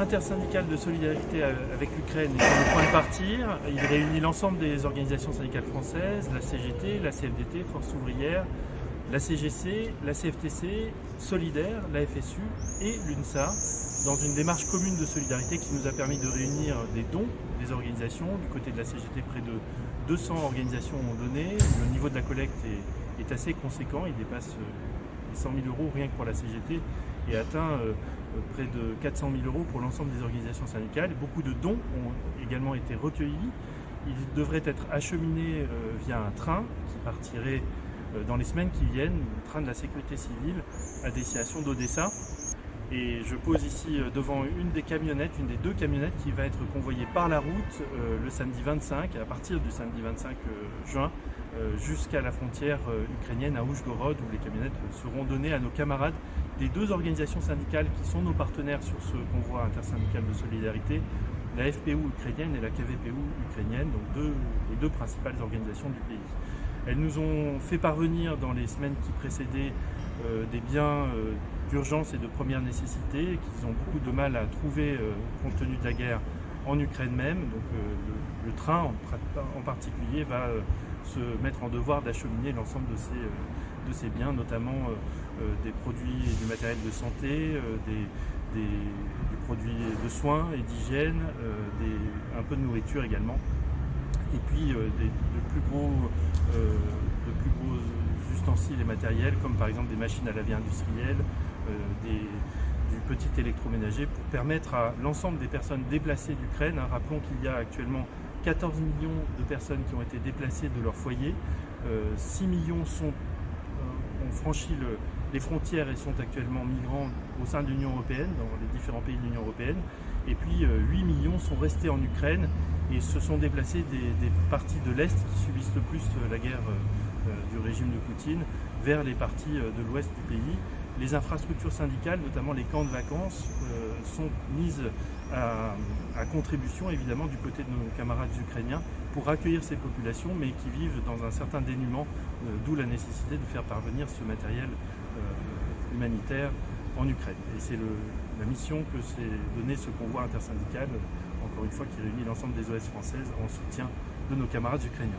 intersyndical de solidarité avec l'Ukraine est sur le point de partir. Il réunit l'ensemble des organisations syndicales françaises, la CGT, la CFDT, Force ouvrière, la CGC, la CFTC, Solidaire, la FSU et l'UNSA dans une démarche commune de solidarité qui nous a permis de réunir des dons des organisations. Du côté de la CGT, près de 200 organisations ont donné. Le niveau de la collecte est, est assez conséquent, il dépasse les 100 000 euros rien que pour la CGT et atteint euh, euh, près de 400 000 euros pour l'ensemble des organisations syndicales. Beaucoup de dons ont également été recueillis. Ils devraient être acheminés euh, via un train qui partirait dans les semaines qui viennent, le train de la sécurité civile à destination d'Odessa. Et je pose ici devant une des camionnettes, une des deux camionnettes qui va être convoyée par la route le samedi 25, à partir du samedi 25 juin, jusqu'à la frontière ukrainienne à Oujgorod, où les camionnettes seront données à nos camarades des deux organisations syndicales qui sont nos partenaires sur ce convoi intersyndical de solidarité, la FPU ukrainienne et la KVPU ukrainienne, donc les deux principales organisations du pays. Elles nous ont fait parvenir dans les semaines qui précédaient euh, des biens euh, d'urgence et de première nécessité qu'ils ont beaucoup de mal à trouver euh, compte tenu de la guerre en Ukraine même. Donc le, train en, particulier va se mettre en devoir d'acheminer l'ensemble de ces biens, notamment des produits et du matériel de santé, des, produits de soins et d'hygiène, un peu de nourriture également, et puis des, de, plus gros, de plus gros ustensiles et matériels, comme par exemple des machines à laver industrielles, du petit électroménager, pour permettre à l'ensemble des personnes déplacées d'Ukraine, hein, rappelons qu'il y a actuellement 14 millions de personnes qui ont été déplacées de leur foyer, 6 millions ont franchi les frontières et sont actuellement migrants au sein de l'Union Européenne, dans les différents pays de l'Union Européenne. Et puis 8 euh, millions sont restés en Ukraine et se sont déplacés des, parties de l'Est qui subissent le plus euh, la guerre euh, du régime de Poutine vers les parties de l'Ouest du pays. Les infrastructures syndicales, notamment les camps de vacances, sont mises à, contribution évidemment du côté de nos camarades ukrainiens pour accueillir ces populations mais qui vivent dans un certain dénuement, euh, d'où la nécessité de faire parvenir ce matériel euh, humanitaire en Ukraine. Et c'est la mission que s'est donné ce convoi intersyndical, encore une fois qui réunit l'ensemble des OS françaises en soutien de nos camarades ukrainiens.